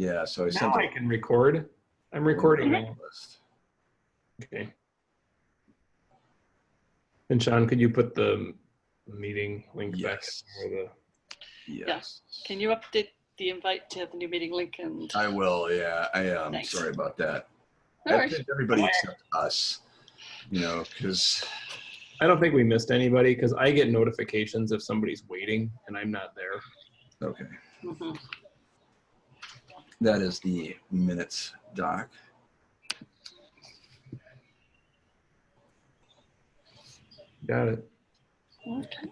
Yeah, so I Now sent I can record. I'm recording now. list. Okay. And Sean, could you put the meeting link back? Yes. in for Yes. Can you update the invite to have the new meeting link and? I will, yeah. I am Thanks. sorry about that. No I think everybody except us, you know, because I don't think we missed anybody because I get notifications if somebody's waiting and I'm not there. okay, Mhm. That is the minutes doc. Got it. Okay.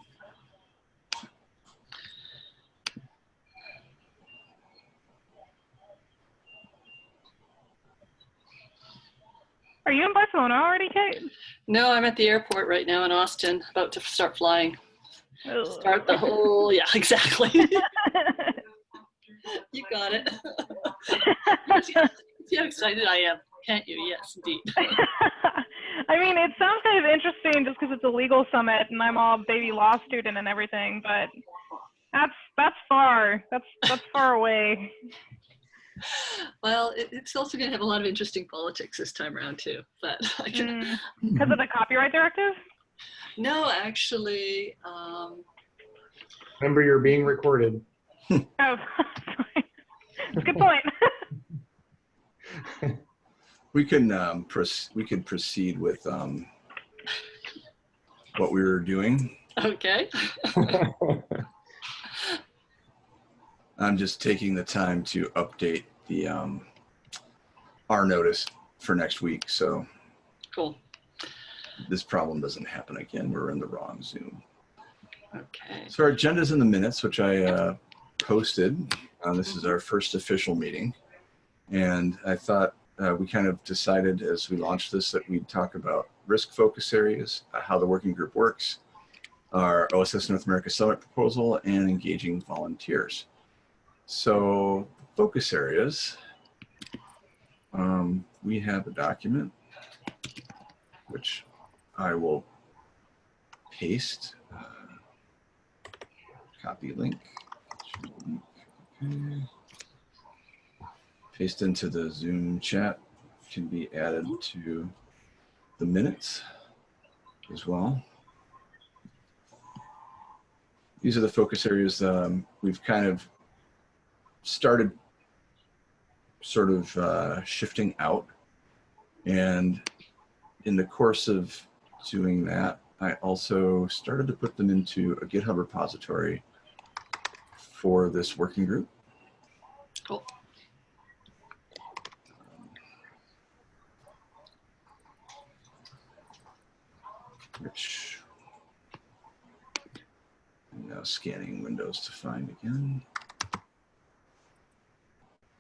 Are you in Barcelona already, Kate? No, I'm at the airport right now in Austin, about to start flying. Ugh. Start the whole, yeah, exactly. You got it. See how excited I am, can't you? Yes, indeed. I mean, it sounds kind of interesting just because it's a legal summit and I'm all baby law student and everything, but that's that's far. That's that's far away. Well, it, it's also going to have a lot of interesting politics this time around too. But I can, Because of the copyright directive? no, actually, um, Remember, you're being recorded. Oh, sorry. That's a good point. We can um, we could proceed with um, what we were doing. okay. I'm just taking the time to update the um, our notice for next week, so Cool. this problem doesn't happen again. We're in the wrong Zoom. Okay. So our agenda's in the minutes, which I uh, posted. Uh, this is our first official meeting. And I thought uh, we kind of decided as we launched this that we'd talk about risk focus areas, uh, how the working group works, our OSS North America Summit proposal, and engaging volunteers. So focus areas, um, we have a document which I will paste. Uh, copy link. Paste into the Zoom chat can be added to the minutes as well. These are the focus areas um, we've kind of started sort of uh, shifting out. And in the course of doing that, I also started to put them into a GitHub repository for this working group. Cool. Which I'm now scanning Windows to find again.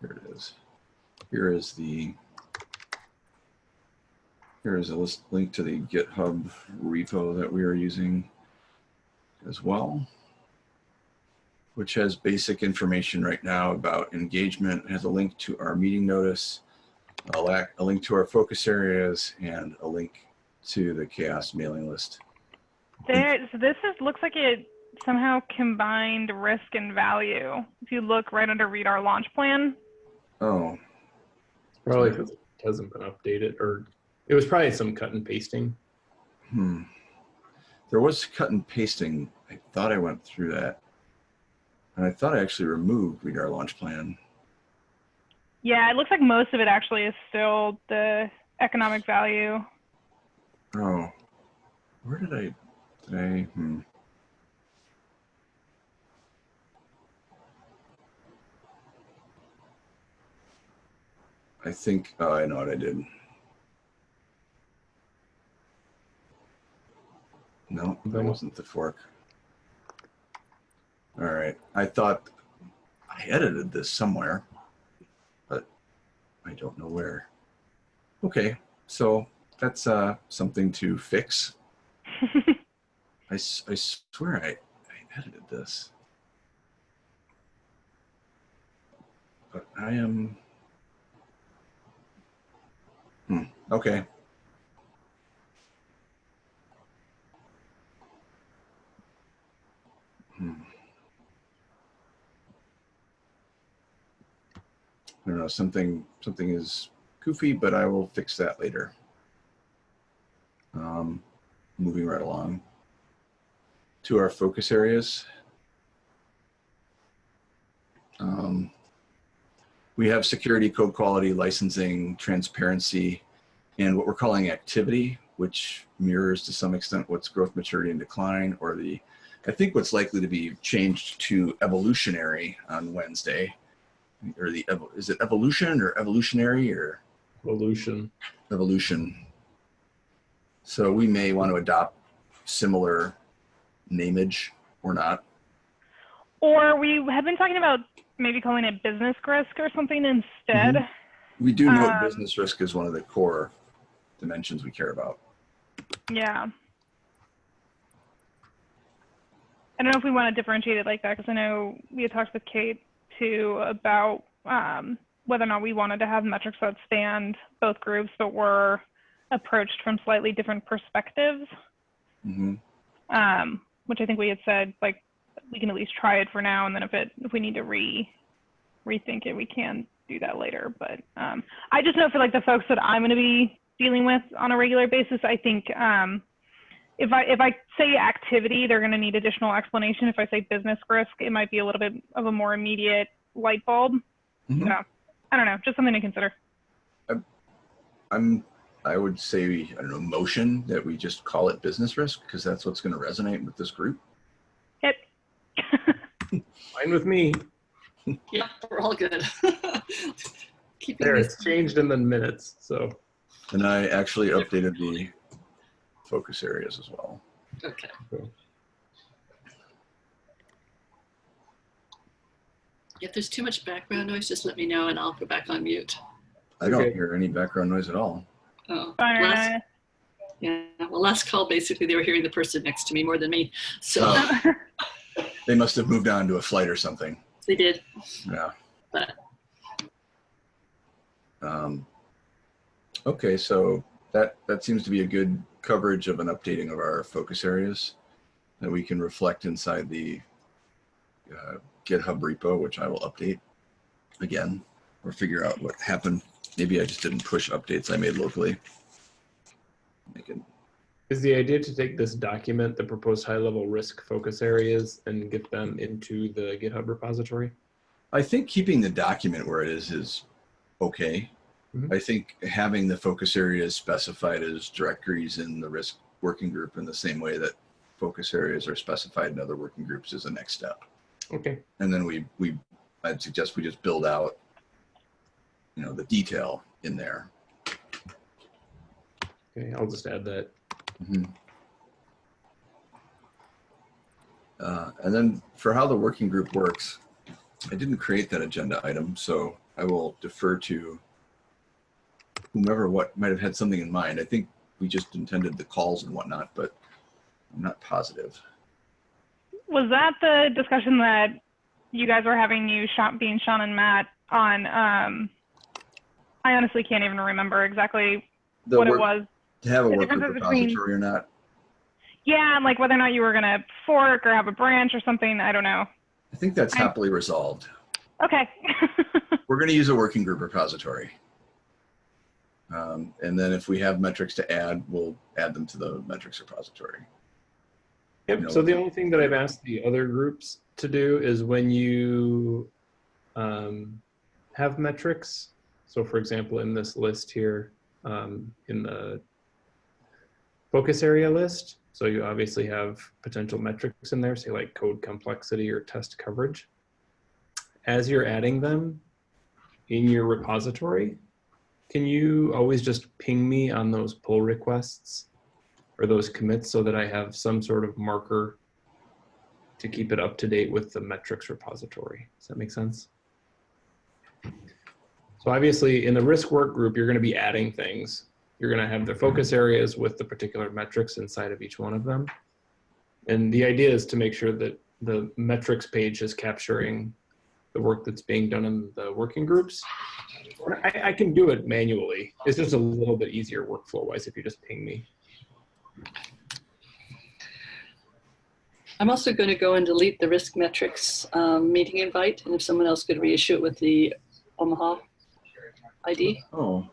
Here it is. Here is the here is a list link to the GitHub repo that we are using as well, which has basic information right now about engagement. It has a link to our meeting notice, a, lac- a link to our focus areas, and a link to the CHAOSS mailing list. There, so this is looks like it somehow combined risk and value. If you look right under read our launch plan, Oh, Probably because it hasn't been updated, or it was probably some cut and pasting. hmm. There was cut and pasting. I thought I went through that. And I thought I actually removed read our launch plan. yeah, it looks like most of it actually is still the economic value. Oh, where did I, did I, hmm. I think, oh, I know what I did. No, that wasn't the fork. All right, I thought I edited this somewhere, but I don't know where. Okay, so that's uh, something to fix. I, I swear I, I edited this. But I am. Hmm, okay. I don't know, something, something is goofy, but I will fix that later. Um, moving right along to our focus areas. Um, we have security, code quality, licensing, transparency, and what we're calling activity, which mirrors to some extent what's growth, maturity, and decline, or the, I think what's likely to be changed to evolutionary on Wednesday, or the, is it evolution or evolutionary or Evolution. evolution? So we may want to adopt similar nameage or not. Or we have been talking about maybe calling it business risk or something instead. Mhm. We do know Um, business risk is one of the core dimensions we care about. Yeah. I don't know if we want to differentiate it like that because I know we had talked with Kate too about um, whether or not we wanted to have metrics that stand both groups but were approached from slightly different perspectives. hmm Um, which I think we had said like we can at least try it for now, and then if it if we need to re rethink it, we can do that later. But um, I just know for like the folks that I'm going to be dealing with on a regular basis, I think um, if I if I say activity, they're going to need additional explanation. If I say business risk, it might be a little bit of a more immediate light bulb. Mhm. So I don't know, just something to consider. I'm, I would say, I don't know, motion that we just call it business risk because that's what's going to resonate with this group. Yep. Fine with me. Yeah, we're all good. Keeping There, it's changed in the minutes. So And I actually updated the focus areas as well. okay. If there's too much background noise, just let me know and I'll go back on mute. I don't Okay. hear any background noise at all. Oh, Fine. last, yeah. Well, last call basically they were hearing the person next to me more than me, so Oh. They must have moved on to a flight or something. they did. Yeah. But Um, okay, so that that seems to be a good coverage of an updating of our focus areas that we can reflect inside the uh, GitHub repo, which I will update again or figure out what happened. Maybe I just didn't push updates I made locally. Make it, is the idea to take this document, the proposed high-level risk focus areas, and get them into the GitHub repository? I think keeping the document where it is is okay. Mhm. I think having the focus areas specified as directories in the risk working group in the same way that focus areas are specified in other working groups is the next step. Okay. And then we, we, I'd suggest we just build out, you know, the detail in there. Okay. I'll just add that. Mhm. Uh, and then for how the working group works, I didn't create that agenda item, so I will defer to whomever what might have had something in mind. I think we just intended the calls and whatnot, but I'm not positive. Was that the discussion that you guys were having, you, Sean, being Sean and Matt, on? Um, I honestly can't even remember exactly The what work- it was. To have a work group difference between- repository or not, Yeah, and like whether or not you were gonna fork or have a branch or something. I don't know. I think that's I- happily resolved. Okay. We're going to use a working group repository. Um, and then if we have metrics to add, we'll add them to the metrics repository. Yep. No. So the only thing that I've asked the other groups to do is when you um, have metrics. So for example, in this list here, um, in the focus area list, so you obviously have potential metrics in there, say like code complexity or test coverage. As you're adding them in your repository, can you always just ping me on those pull requests or those commits so that I have some sort of marker to keep it up to date with the metrics repository. Does that make sense? So obviously in the risk work group, you're going to be adding things. You're going to have the focus areas with the particular metrics inside of each one of them. And the idea is to make sure that the metrics page is capturing the work that's being done in the working groups. I, I can do it manually. It's just a little bit easier workflow wise if you just ping me. I'm also going to go and delete the risk metrics um, meeting invite, and if someone else could reissue it with the Omaha ID Oh,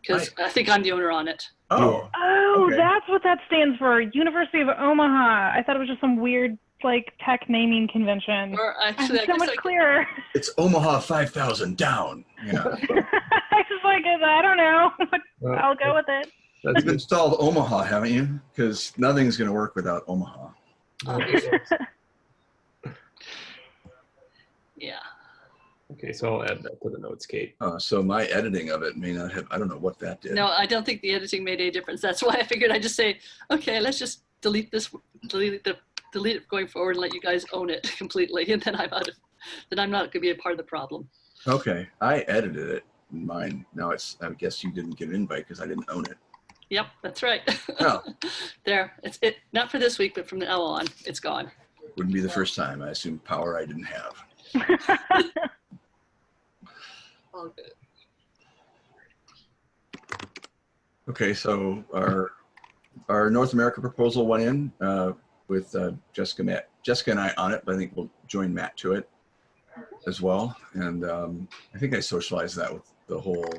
because I think I'm the owner on it. oh, Oh, Okay. that's what that stands for. University of Omaha. I thought it was just some weird like tech naming convention. Or I'm actually, so much I, clearer. it's Omaha 5000 down. Yeah. I was like, I don't know. Well, I'll go with it. That's You've installed Omaha, haven't you? Because nothing's going to work without Omaha. yeah. Okay, so I'll add that to the notes, Kate. Uh, so my editing of it may not have, I don't know what that did. No, I don't think the editing made any difference. That's why I figured I'd just say, okay, let's just delete this, delete the, delete it going forward and let you guys own it completely. And then I'm out of, then I'm not going to be a part of the problem. Okay, I edited it in mine. Now it's, I guess you didn't get an invite because I didn't own it. Yep, that's right. Oh. there, it's it. Not for this week, but from now on, it's gone. Wouldn't be the first time. I assume power I didn't have. All good. Okay, so our our North America proposal went in uh, with uh, Jessica, Matt, Jessica and I on it, but I think we'll join Matt to it as well. And um, I think I socialized that with the whole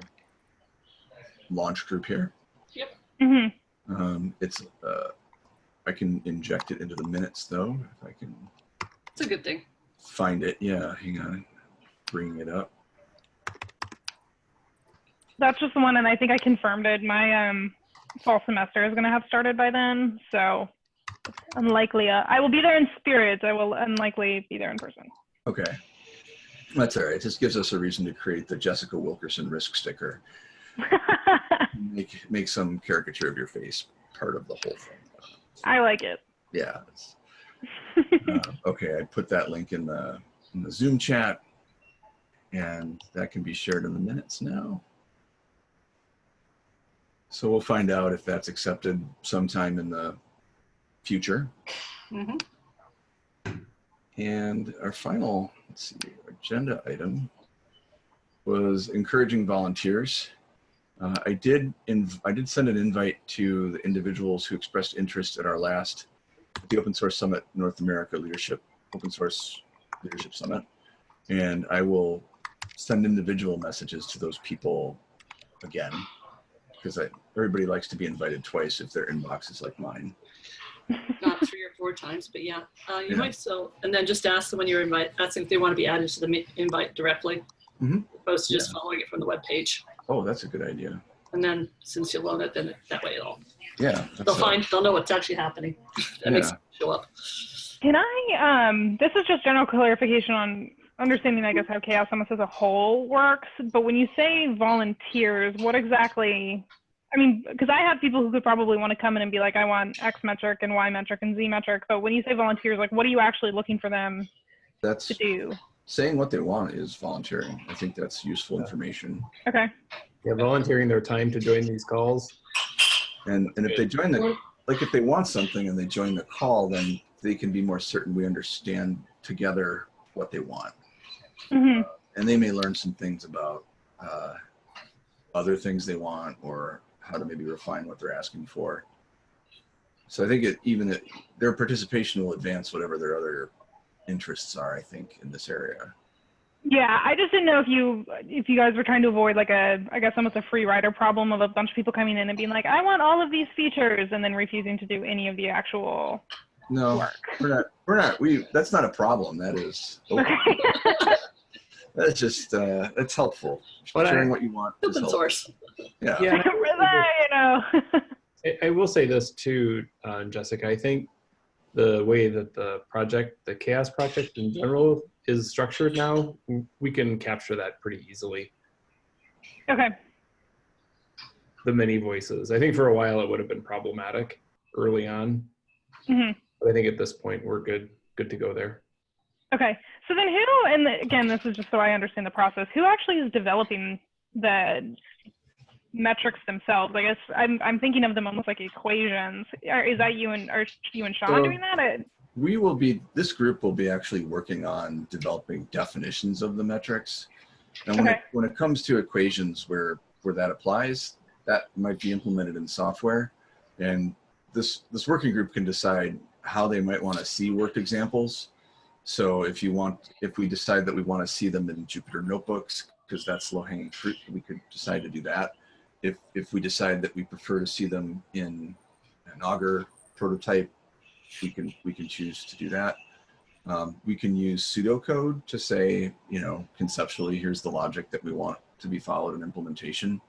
launch group here. Yep. Mhm. Um, it's uh, I can inject it into the minutes though if I can It's a good thing. find it. Yeah, hang on, bringing it up. That's just the one, and I think I confirmed it. My um, fall semester is going to have started by then, so it's unlikely. Uh, I will be there in spirit. I will unlikely be there in person. Okay, that's all right. This just gives us a reason to create the Jessica Wilkerson risk sticker. Make make some caricature of your face part of the whole thing. I like it. Yeah. uh, okay, I put that link in the in the Zoom chat, and that can be shared in the minutes now. So we'll find out if that's accepted sometime in the future. hmm And our final, let's see, agenda item was encouraging volunteers. Uh, I did, inv- I did send an invite to the individuals who expressed interest at our last, the Open Source Summit North America Leadership, Open Source Leadership Summit. And I will send individual messages to those people again, because everybody likes to be invited twice if their inbox is like mine. Not three or four times, but yeah, uh, you Yeah. might still, and then just ask them when you're invite, ask them if they want to be added to the invite directly, Mhm. opposed to just following it from the web page. Oh, that's a good idea. And then since you'll own it, then that way it'll Yeah. they'll that's a- find they'll know what's actually happening. That makes Yeah. it show up. Can I, um, this is just general clarification on understanding, I guess, how CHAOSS Almost as a whole works. But when you say volunteers, what exactly, I mean, because I have people who could probably want to come in and be like, I want X metric and Y metric and Z metric. But when you say volunteers, like, what are you actually looking for them That's to do? saying what they want is volunteering. I think that's useful information. Okay. Yeah, volunteering their time to join these calls. And and if they join the like if they want something and they join the call, then they can be more certain we understand together what they want. hmm And they may learn some things about uh, other things they want or how to maybe refine what they're asking for. So I think it even it, their participation will advance whatever their other interests are. I think in this area. Yeah, I just didn't know if you if you guys were trying to avoid like a I guess almost a free rider problem of a bunch of people coming in and being like, I want all of these features and then refusing to do any of the actual No, work. we're not. We're not. We. That's not a problem. That is. Okay. That's just. Uh, that's helpful. But I- Sharing what you want. Open source. Yeah. Yeah, I- you know. I, I will say this too, uh, Jessica. I think the way that the project, the CHAOSS project in general, is structured now, we can capture that pretty easily. okay. The many voices. I think for a while it would have been problematic early on, hmm but I think at this point we're good, good to go there. Okay. So then who and the, again this is just so I understand the process. Who actually is developing the metrics themselves? I guess I'm I'm thinking of them almost like equations. Are, is that you and are you and Sean So- doing that? We will be. This group will be actually working on developing definitions of the metrics. And when Okay. it, when it comes to equations where where that applies, that might be implemented in software, and this this working group can decide how they might want to see worked examples. So if you want, if we decide that we want to see them in Jupyter notebooks because that's low hanging fruit. We could decide to do that. If, if we decide that we prefer to see them in an Augur prototype, we can, we can choose to do that. Um, we can use pseudocode to say, you know, conceptually, here's the logic that we want to be followed in implementation.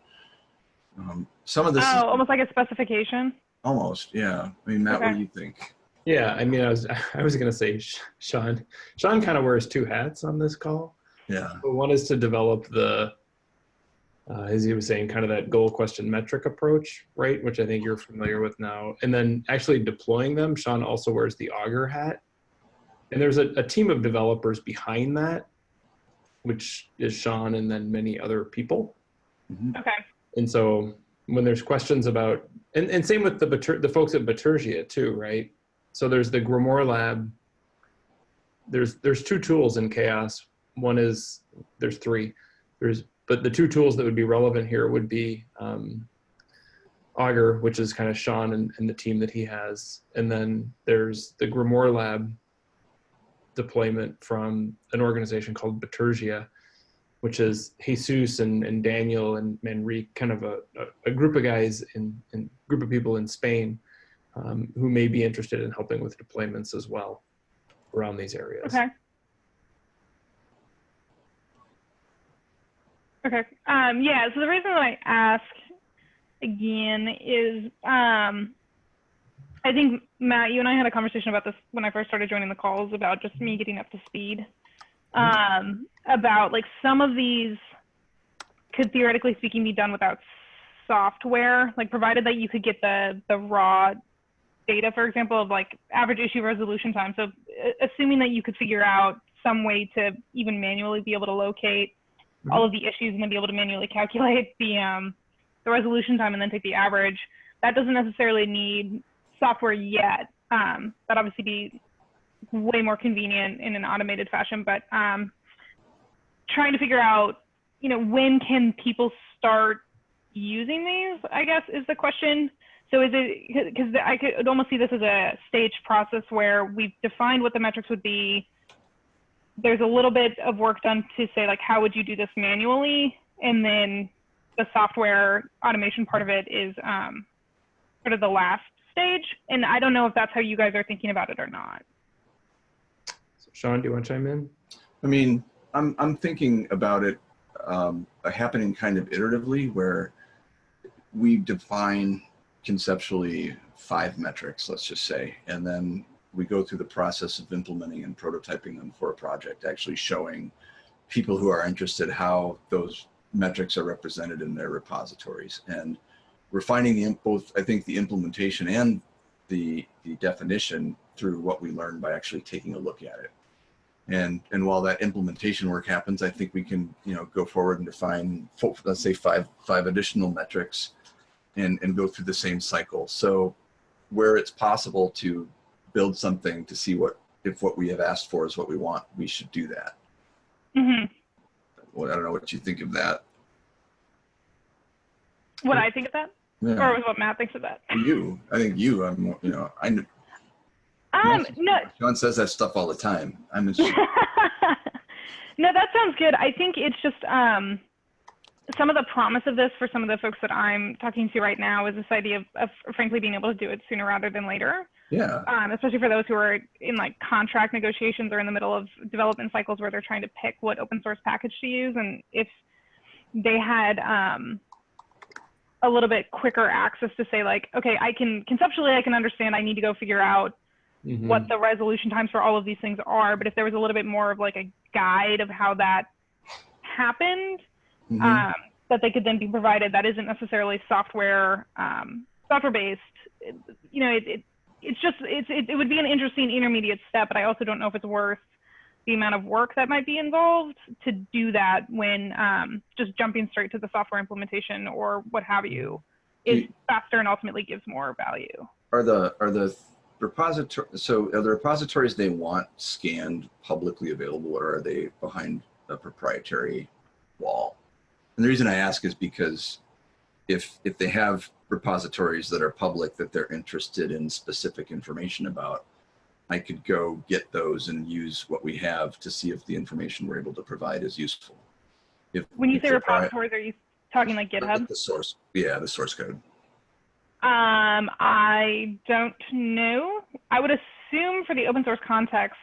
Um, some of this Oh, is almost like a specification. almost, yeah. I mean, Matt, what do you think? Yeah, I mean, I was I was gonna say Sean. Sean kind of wears two hats on this call. Yeah. But one is to develop the, uh, as he was saying, kind of that goal question metric approach, right? Which I think you're familiar with now. And then actually deploying them, Sean also wears the Augur hat. And there's a, a team of developers behind that, which is Sean and then many other people. Mhm. Okay. And so when there's questions about, and, and same with the the folks at Bitergia too, right? So there's the Grimoire Lab. There's there's two tools in CHAOSS. One is there's three. There's but the two tools that would be relevant here would be um, Augur, which is kind of Sean and, and the team that he has, and then there's the Grimoire Lab deployment from an organization called Bitergia, which is Jesus and, and Daniel and Manrique, kind of a, a, group of guys in, in group of people in Spain um, who may be interested in helping with deployments as well around these areas. Okay. Okay. Um, yeah. So the reason I ask again is um, I think Matt, you and I had a conversation about this when I first started joining the calls about just me getting up to speed. Um, about like some of these could theoretically speaking be done without software, like provided that you could get the the raw data, for example, of like average issue resolution time. So assuming that you could figure out some way to even manually be able to locate all of the issues and then be able to manually calculate the um, the resolution time and then take the average, that doesn't necessarily need software yet. Um, that obviously be way more convenient in an automated fashion, but um, trying to figure out, you know, when can people start using these? I guess is the question. So is it because I could almost see this as a staged process where we've defined what the metrics would be. There's a little bit of work done to say like how would you do this manually, and then the software automation part of it is um, sort of the last stage. And I don't know if that's how you guys are thinking about it or not. So Sean, do you want to chime in? I mean, I'm, I'm thinking about it um, happening kind of iteratively where we define conceptually five metrics, let's just say, and then we go through the process of implementing and prototyping them for a project, actually showing people who are interested how those metrics are represented in their repositories. And we're finding the, both, I think, the implementation and the, the definition through what we learn by actually taking a look at it. And, and while that implementation work happens, I think we can, you know, go forward and define, let's say five, five additional metrics and, and go through the same cycle. So where it's possible to build something to see what, if what we have asked for is what we want, we should do that. hmm Well, I don't know what you think of that. What I think of that, Yeah. or what Matt thinks of that. You, I think you, I'm, you know, I, Um, no, John says that stuff all the time. I'm interested. no, that sounds good. I think it's just um, some of the promise of this for some of the folks that I'm talking to right now is this idea of, of frankly being able to do it sooner rather than later. yeah. Um, especially for those who are in like contract negotiations or in the middle of development cycles where they're trying to pick what open source package to use, and if they had um, a little bit quicker access to say like, okay, I can conceptually I can understand. I need to go figure out Mhm. what the resolution times for all of these things are, but if there was a little bit more of like a guide of how that happened, Mhm. um, that they could then be provided that isn't necessarily software um, software based. It- you know, it, it it's just it's it, it would be an interesting intermediate step, but I also don't know if it's worth the amount of work that might be involved to do that when um, just jumping straight to the software implementation or what have you is Do- faster and ultimately gives more value. are the are the repository so are the repositories they want scanned publicly available or are they behind a proprietary wall and the reason i ask is because if if they have repositories that are public that they're interested in specific information about i could go get those and use what we have to see if the information we're able to provide is useful If When you say repositories, are you talking like GitHub? The source, yeah, the source code. Um, I don't know. I would assume for the open source context,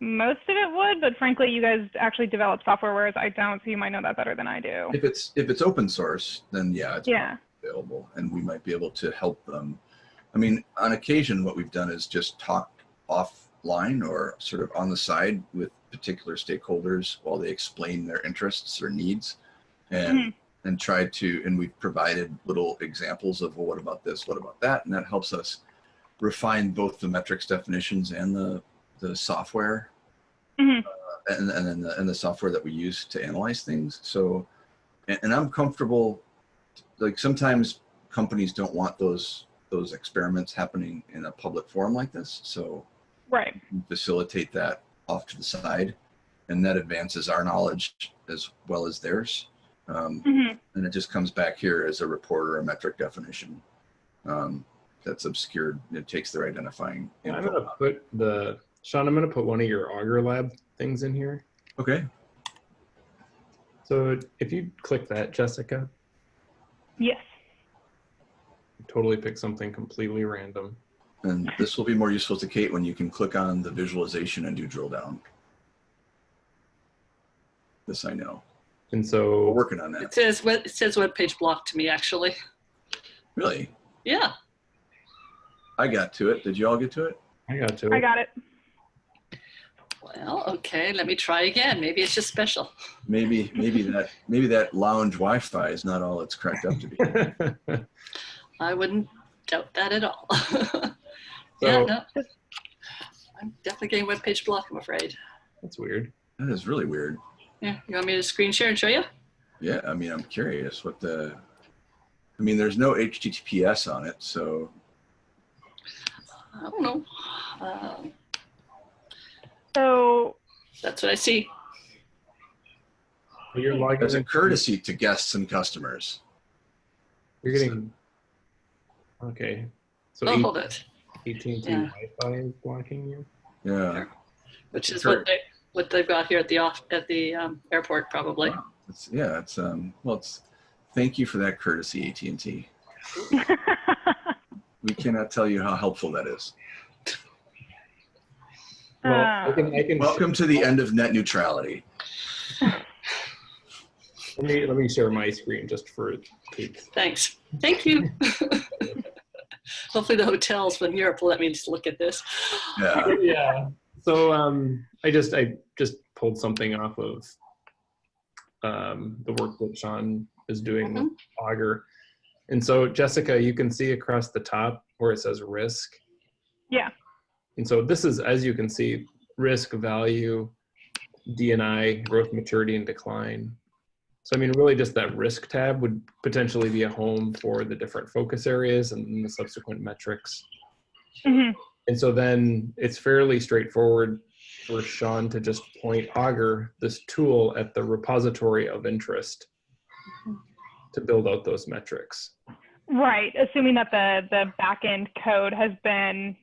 most of it would, but frankly, you guys actually develop software, whereas I don't, so you might know that better than I do. If it's if it's open source, then yeah, it's Yeah. available, and we might be able to help them. I mean, on occasion, what we've done is just talk offline or sort of on the side with particular stakeholders while they explain their interests or needs, and Mhm. and tried to and we've provided little examples of well, what about this, what about that, and that helps us refine both the metrics definitions and the the software Mhm. and and then the, and the software that we use to analyze things. So, and, and I'm comfortable. Like sometimes companies don't want those those experiments happening in a public forum like this. So Right. facilitate that off to the side, and that advances our knowledge as well as theirs. Um, Mhm. and it just comes back here as a report or a metric definition um, that's obscured. It takes their identifying. I'm gonna put the, Sean, I'm gonna put one of your Augur Lab things in here. Okay. So if you click that, Jessica, Yes. totally pick something completely random. And this will be more useful to Kate when you can click on the visualization and do drill down. This I know. And We're so, working on that. It says web- it says web page block to me actually. Really? Yeah. I got to it. Did you all get to it? I got to it. I got it. Well, okay. Let me try again. Maybe it's just special. Maybe, maybe that, maybe that lounge Wi-Fi is not all it's cracked up to be. I wouldn't doubt that at all. yeah, no. I'm definitely getting web page block, I'm afraid. That's weird. That is really weird. Yeah, you want me to screen share and show you? Yeah. I mean, I'm curious what the, I mean, there's no HTTPS on it. So I don't know. Um, So, that's what I see. You're logging as a courtesy to guests and customers. You're getting, okay. So Oh, hold it. AT&T Yeah. Wi-Fi is blocking you? Yeah. Which is Sure. what they what they've got here at the off at the um, airport probably. Wow. It's, yeah. It's, um, well, it's, thank you for that courtesy, AT&T. We cannot tell you how helpful that is. Well, Uh, I can, I can, Welcome to the end of net neutrality. let me, let me share my screen just for Kate. Thanks. Thank you. Hopefully the hotels from Europe will let me just look at this. Yeah. yeah. So um, I just I just pulled something off of um, the work that Sean is doing with Augur, and so Jessica, you can see across the top where it says risk. Yeah. And so this is, as you can see, risk, value, DNI, growth, maturity, and decline. So I mean, really, just that risk tab would potentially be a home for the different focus areas and the subsequent metrics. mhm. And so then it's fairly straightforward for Sean to just point Augur, this tool, at the repository of interest to build out those metrics. Right, assuming that the the backend code has been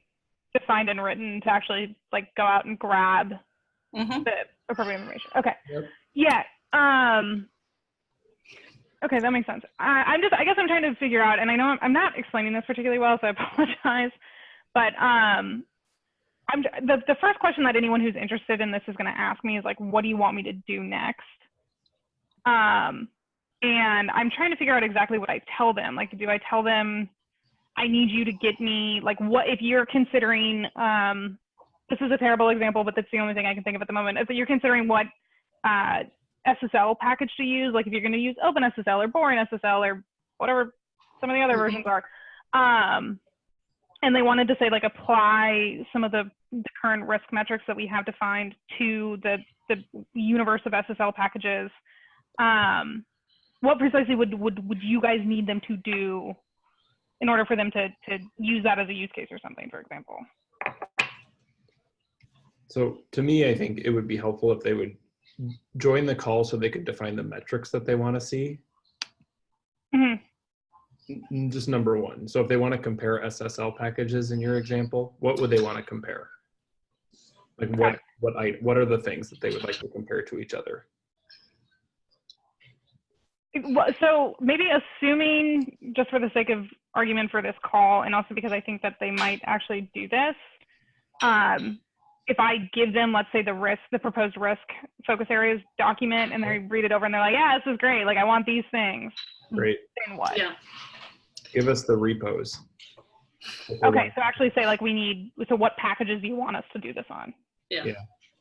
defined and written to actually like go out and grab hmm the appropriate information. Okay. Yep. Yeah. Um. Okay, that makes sense. I, I'm just, I guess I'm trying to figure out, and I know I'm, I'm not explaining this particularly well, so I apologize. But um, I'm the the first question that anyone who's interested in this is going to ask me is like, what do you want me to do next? Um, and I'm trying to figure out exactly what I tell them. Like, do I tell them I need you to get me like what if you're considering um, this is a terrible example, but that's the only thing I can think of at the moment. If you're considering what uh, SSL package to use, like if you're going to use OpenSSL or BoringSSL or whatever some of the other Mhm. versions are, um, and they wanted to say like apply some of the, the current risk metrics that we have defined to the the universe of SSL packages. Um, what precisely would, would would you guys need them to do in order for them to to use that as a use case or something, for example? So to me, I think it would be helpful if they would join the call so they could define the metrics that they want to see. Mhm. Just number one. So if they want to compare SSL packages in your example, what would they want to compare? Like what, what I, what are the things that they would like to compare to each other? So maybe assuming, just for the sake of argument for this call, and also because I think that they might actually do this, um, if I give them, let's say, the risk, the proposed risk focus areas document, and they read it over and they're like, yeah, this is great. Like, I want these things. Great. Then what? Yeah. Give us the repos. Okay, so actually say like we need. So what packages do you want us to do this on? Yeah. yeah.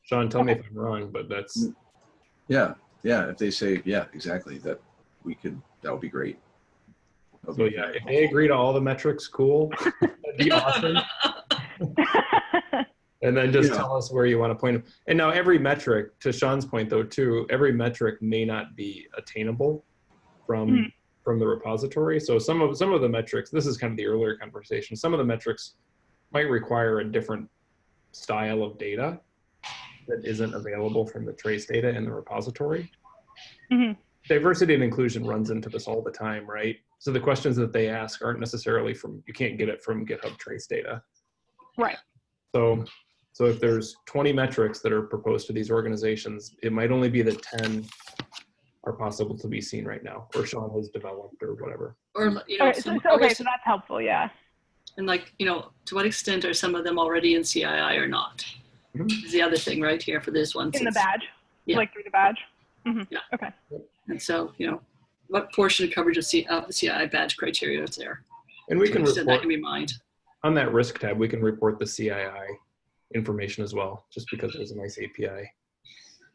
Sean, tell me if I'm wrong, but that's Yeah, yeah. If they say, yeah, exactly, that we could, that would be great. That so yeah. If they agree to all the metrics, cool. That'd be awesome. And then just Yeah. tell us where you want to point them. And now every metric, to Sean's point though, too, every metric may not be attainable from Mhm. from the repository. So some of some of the metrics, this is kind of the earlier conversation. Some of the metrics might require a different style of data that isn't available from the trace data in the repository. Mhm. Diversity and inclusion runs into this all the time, right? So the questions that they ask aren't necessarily from you can't get it from GitHub trace data. Right. So, so if there's 20 metrics that are proposed to these organizations, it might only be that 10 are possible to be seen right now, or Sean has developed, or whatever. Or, you know, Okay, so, some- so- okay, so that's helpful. Yeah. and like, you know, to what extent are some of them already in CII or not? Mhm. Is the other thing right here for this one. In the badge. Yeah. Like through the badge. Yeah. Okay. And so, you know, what portion of coverage of, C, of the CII badge criteria is there? And we To can what extent that can be mined. on that risk tab. We can report the CII information as well, just because there's a nice API.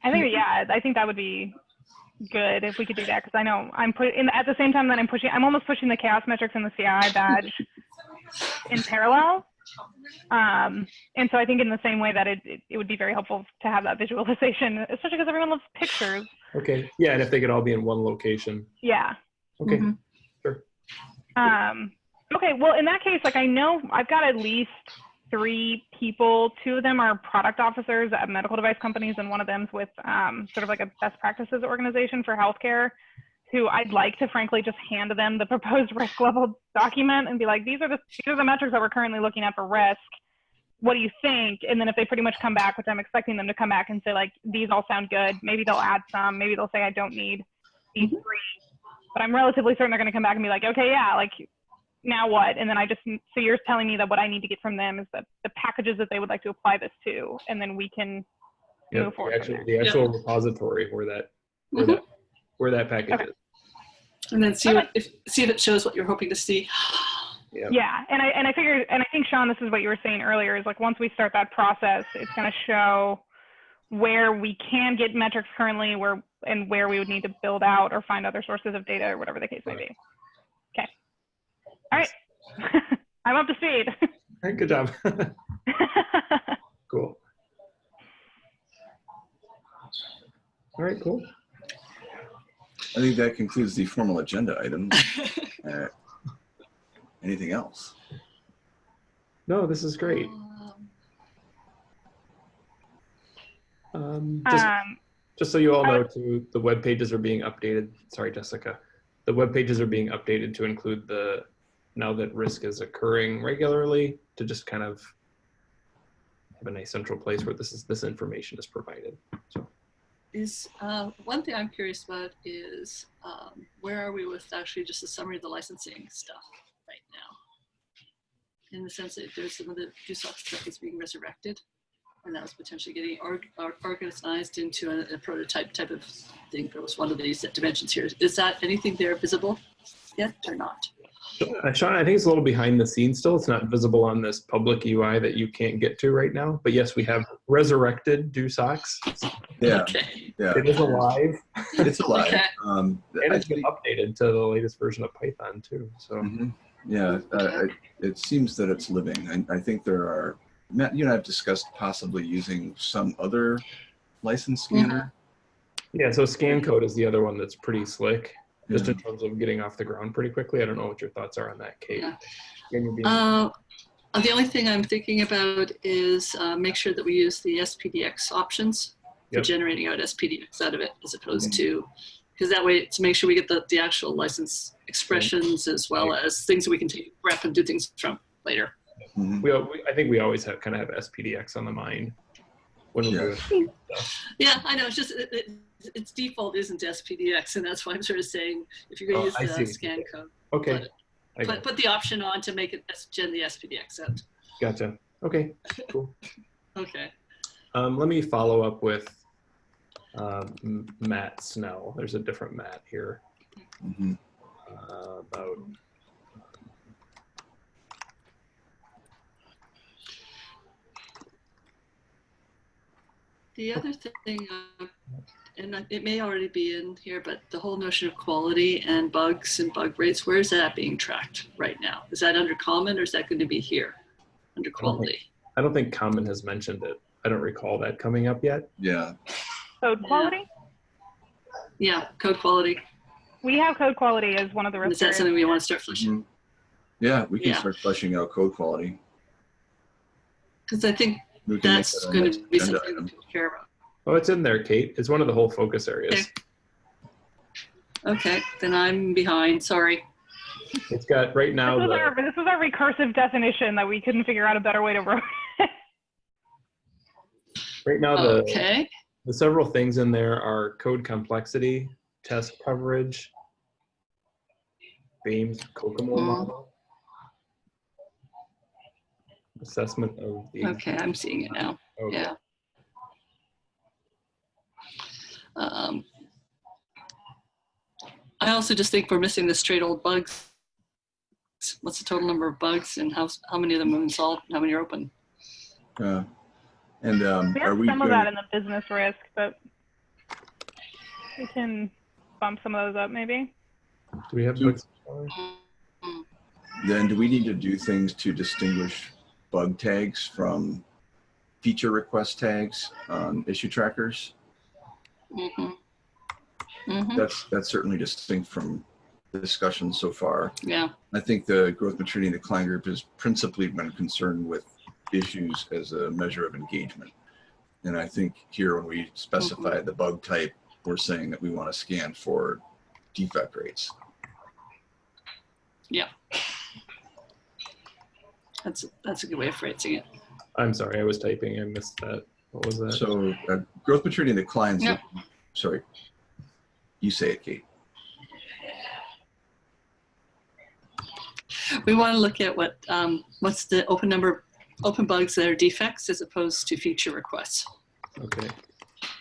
I think yeah, I think that would be good if we could do that because I know I'm putting at the same time that I'm pushing. I'm almost pushing the CHAOSS metrics and the CII badge in parallel. Um, and so I think in the same way that it, it, it would be very helpful to have that visualization, especially because everyone loves pictures. Okay. Yeah, and if they could all be in one location. Yeah. Okay. Mhm. Um, okay. Well, in that case, like I know I've got at least three people. Two of them are product officers at medical device companies, and one of them's with um, sort of like a best practices organization for healthcare. Who I'd like to frankly just hand them the proposed risk level document and be like, these are the these are the metrics that we're currently looking at for risk. What do you think? And then if they pretty much come back, which I'm expecting them to come back and say like, these all sound good. Maybe they'll add some. Maybe they'll say I don't need these three but I'm relatively certain they're going to come back and be like, okay, yeah, like now what? And then I just, so you're telling me that what I need to get from them is that the packages that they would like to apply this to, and then we can Yeah, move the forward. from actual, the actual repository where that where Mhm. that where that package Okay. is. And then see what, if, see if it shows what you're hoping to see. Yeah. Yeah, and I and I figure, and I think Sean, this is what you were saying earlier, is like once we start that process, it's going to show where we can get metrics currently, where and where we would need to build out or find other sources of data or whatever the case may be. Okay. All right. I'm up to speed. All right, good job. cool. All right, cool. I think that concludes the formal agenda item. Uh, Anything else? No, this is great. Um, just, um, just so you all know, too, the web pages are being updated. Sorry, Jessica. The web pages are being updated to include the now that risk is occurring regularly to just kind of have a nice central place where this is this information is provided. So Is, uh, one thing I'm curious about is, um, where are we with actually just a summary of the licensing stuff right now? In the sense that there's some of the DoSOCS stuff that's being resurrected, and that was potentially getting org- or- organized into a, a prototype type of thing. There was one of these dimensions here. Is that anything there visible yet or not? Uh, Sean, I think it's a little behind the scenes still. It's not visible on this public UI that you can't get to right now. But yes, we have resurrected DoSOCS. Yeah, Okay. yeah. It is alive It's alive. Okay. Um, and it's been updated to the latest version of Python too. So Mhm. Yeah, uh, it, it seems that it's living. I, I think there are, Matt, you and I have discussed possibly using some other license scanner. yeah, so ScanCode is the other one that's pretty slick, just Yeah. in terms of getting off the ground pretty quickly. I don't know what your thoughts are on that, Kate. Yeah. Again, you're being- Uh, the only thing I'm thinking about is uh, make sure that we use the SPDX options for generating out SPDX out of it, as opposed to because that way to make sure we get the, the actual license expressions as well as things that we can take grab and do things from later. Mhm. we, we, I think we always have kind of have SPDX on the mind when we're Yeah. Yeah, I know. It's just it, it, its default isn't SPDX, and that's why I'm sort of saying if you're going Oh, to I use the see. scan code, Okay. I put, put the option on to make it S- gen the SPDX out. Gotcha. Okay, cool. Okay. Um, let me follow up with um, Matt Snell. There's a different Matt here Mhm. uh, about. The other thing, uh, and it may already be in here, but the whole notion of quality and bugs and bug rates, where is that being tracked right now? Is that under common or is that going to be here under quality? I don't think Common has mentioned it. I don't recall that coming up yet. Yeah, Code quality? Yeah, code quality. We have code quality as one of the And risk Is that something we want to start fleshing? Mhm. yeah, we can Yeah. start fleshing out code quality. Because I think We can make that's that going to be something item. that people care about. Oh, it's in there, Kate. It's one of the whole focus areas. Okay, then I'm behind. Sorry. It's got right now This was, the our, this was our recursive definition that we couldn't figure out a better way to write. right now the Okay. the several things in there are code complexity, test coverage, Boehm's COCOMO Mhm. model, assessment of the Okay, I'm seeing it now. okay. Yeah. Um, I also just think we're missing the straight old bugs. What's the total number of bugs and how, how many of them have been solved and how many are open? Uh, and um, We are we some of that in the business risk, but we can bump some of those up maybe. Do we have Do- books? then do we need to do things to distinguish bug tags from feature request tags on issue trackers? Mm-hmm. Mm-hmm. That's that's certainly distinct from the discussion so far. Yeah. I think the growth maturity and decline group has principally been concerned with issues as a measure of engagement. And I think here when we specify the bug type, we're saying that we want to scan for defect rates. Yeah. That's that's a good way of phrasing it. I'm sorry, I was typing. I missed that. What was that? So uh, growth maturity and declines. Yeah. Sorry, you say it, Kate. We want to look at what um, what's the open number open bugs that are defects as opposed to feature requests. okay.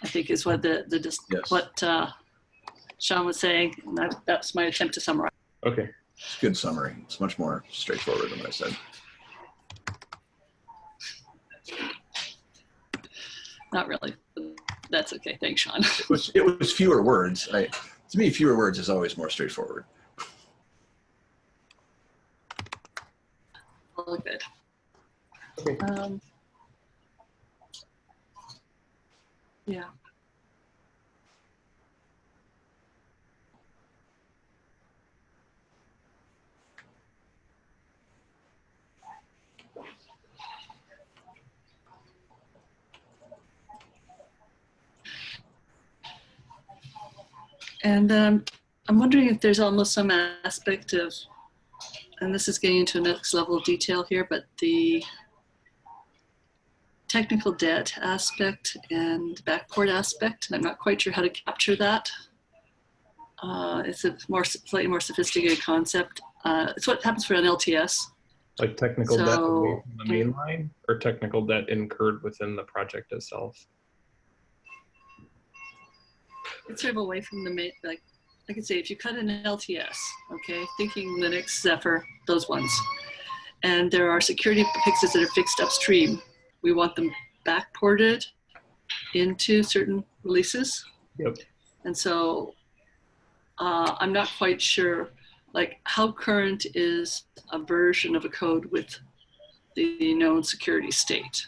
I think is what the the Yes. what uh, Sean was saying. And that, that's my attempt to summarize. Okay. It's a good summary. It's much more straightforward than what I said. Not really. That's okay. Thanks, Sean. It was it was fewer words. I, to me, fewer words is always more straightforward. All good. Okay. Um, yeah. And um, I'm wondering if there's almost some aspect of and this is getting into a next level of detail here, but the technical debt aspect and backport aspect, and I'm not quite sure how to capture that. Uh, it's a more slightly more sophisticated concept. Uh, it's what happens for an LTS. Like technical debt So- away from the main line or technical debt incurred within the project itself? It's sort of away from the main, like I could say, if you cut an LTS, okay, thinking Linux, Zephyr, those ones, and there are security fixes that are fixed upstream, we want them backported into certain releases. Yep. And so uh, I'm not quite sure, like, how current is a version of a code with the known security state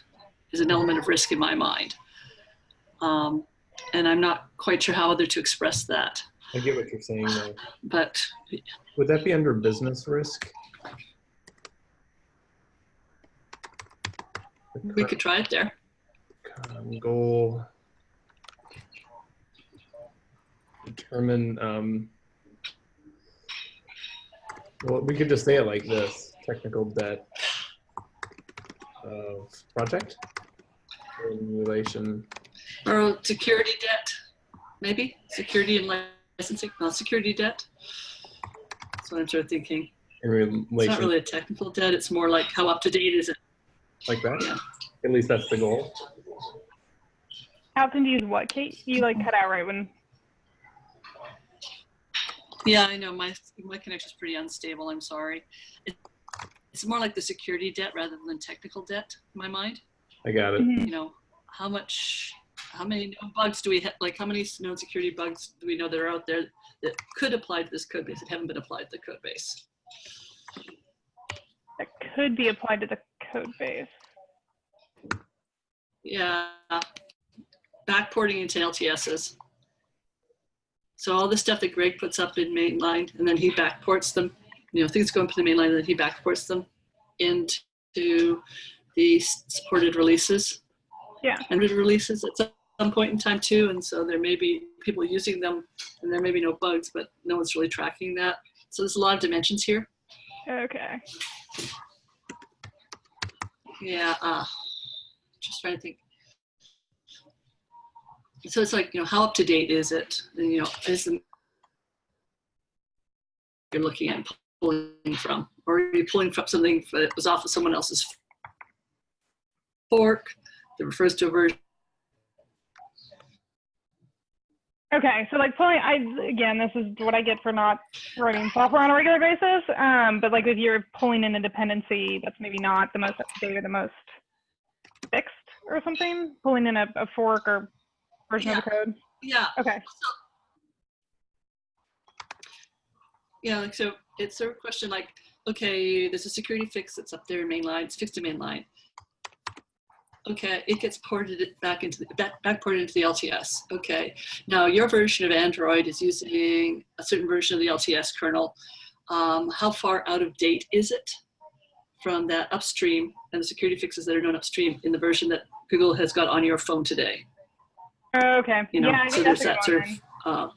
is an element of risk in my mind. Um, and I'm not quite sure how other to express that. I get what you're saying though. But Would that be under business risk? We could try it there. Um, goal. Determine, um, well, we could just say it like this, technical debt of project in relation, Or security debt maybe security and licensing, not security debt. That's what I'm sort of thinking. In It's not really a technical debt. It's more like how up to date is it? like that. Yeah. At least that's the goal. How often do you use what, Kate? You like cut out right when. Yeah, I know my my connection's pretty unstable. I'm sorry. It, it's more like the security debt rather than technical debt in my mind. I got it. Mhm. You know, how much, how many known bugs do we have? Like, how many known security bugs do we know that are out there that could apply to this code base that haven't been applied to the code base? That could be applied to the code base. Yeah, backporting into LTSs. So all the stuff that Greg puts up in mainline, and then he backports them. You know, things go into the mainline, and then he backports them into the supported releases. Yeah. And releases at some- point in time too, and so there may be people using them, and there may be no bugs, but no one's really tracking that. So there's a lot of dimensions here. Okay. Yeah, uh, just trying to think. So it's like, you know, how up to date is it? And, you know, is the you're looking at pulling from, or are you pulling from something that was off of someone else's fork that refers to a version? Okay, so like pulling, I again, this is what I get for not writing software on a regular basis. Um, but like if you're pulling in a dependency that's maybe not the most up to date or the most fixed or something, pulling in a, a fork or version of the code. Yeah, Okay. yeah. Like so, it's sort of a question like, okay, there's a security fix that's up there in mainline. It's fixed in mainline. Okay, it gets ported back into the back, back ported into the LTS. Okay, now your version of Android is using a certain version of the LTS kernel. Um, how far out of date is it from that upstream and the security fixes that are known upstream in the version that Google has got on your phone today? Okay. You know, yeah, so there's that sort of uh,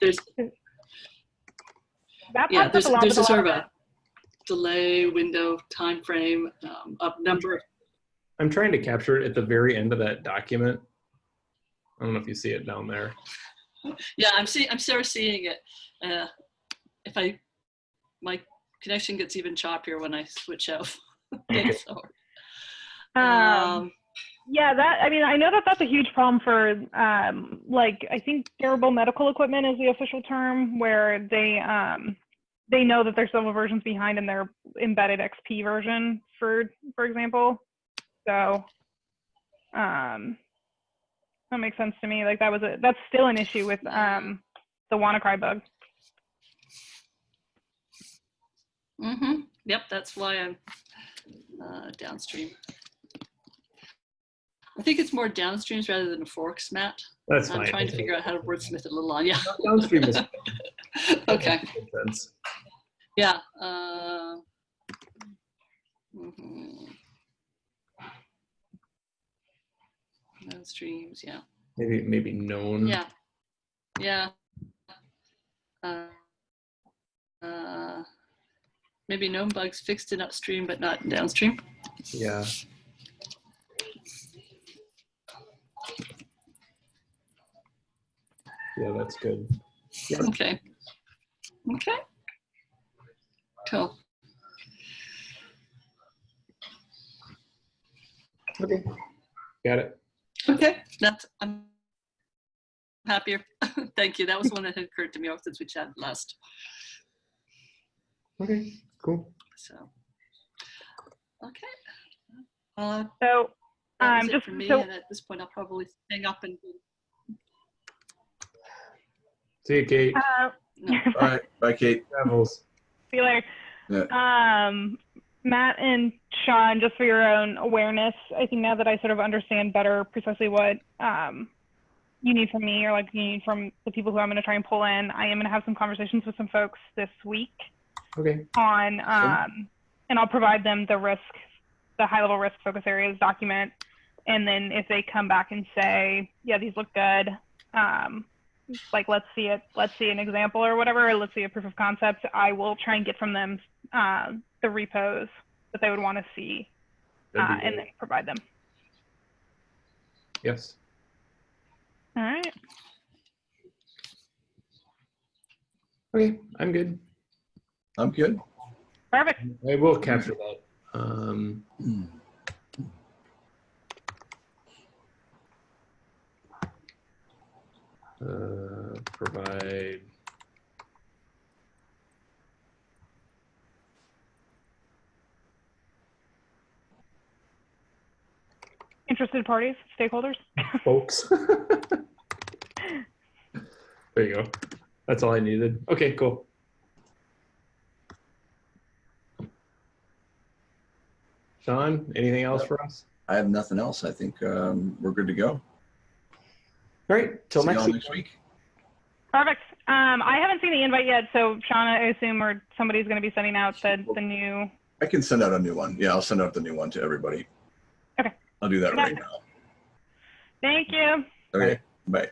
there's. That yeah there's a there's a sort of a delay window time frame um, a number I'm trying to capture it at the very end of that document. I don't know if you see it down there. yeah i'm seeing i'm sort of seeing it uh, if i my connection gets even choppier when i switch out Thanks, so, Um, um, Yeah, that I mean, I know that that's a huge problem for um, like I think durable medical equipment is the official term, where they um, they know that they're several versions behind in their embedded XP version, for for example. So um, that makes sense to me. Like that was a that's still an issue with um, the WannaCry bug. hmm yep that's why i'm uh, downstream i think it's more downstreams rather than forks matt That's i'm fine. trying to figure out how to wordsmith it a little on yeah Downstream is okay. Yeah. Uh, mhm. No streams. Yeah. Maybe maybe known. Yeah. Yeah. Uh, uh, maybe known bugs fixed in upstream but not downstream. Yeah. Yeah, that's good. Okay. Okay. Cool. Okay. Got it. Okay. That's I'm happier. Thank you. That was one that had occurred to me since we chatted last. Okay. Cool. So. Okay. Uh, So That was Um, it just for me, so- and at this point, I'll probably hang up and. See you, Kate. uh, No. All right. Bye, Kate. Travels. See you later. Um, Matt and Sean, just for your own awareness, I think now that I sort of understand better precisely what um, you need from me or like you need from the people who I'm going to try and pull in, I am going to have some conversations with some folks this week Okay. on, um, and I'll provide them the risk, the high level risk focus areas document. And then if they come back and say, yeah, these look good, um, like let's see it, let's see an example or whatever, or let's see a proof of concept, I will try and get from them uh, the repos that they would want to see uh, and then provide them. Yes. All right. Okay, I'm good. I'm good. Perfect. I will capture that. Um, uh, provide Interested parties, stakeholders. folks. there you go. That's all I needed. Okay, cool. Sean, anything else for us? I have nothing else. I think um, we're good to go. All right, till See next week. next week. Perfect. Um, I haven't seen the invite yet, so Shauna, I assume, or somebody's going to be sending out the, the new. I can send out a new one. Yeah, I'll send out the new one to everybody. Okay. I'll do that right now. Thank you. Okay. Bye.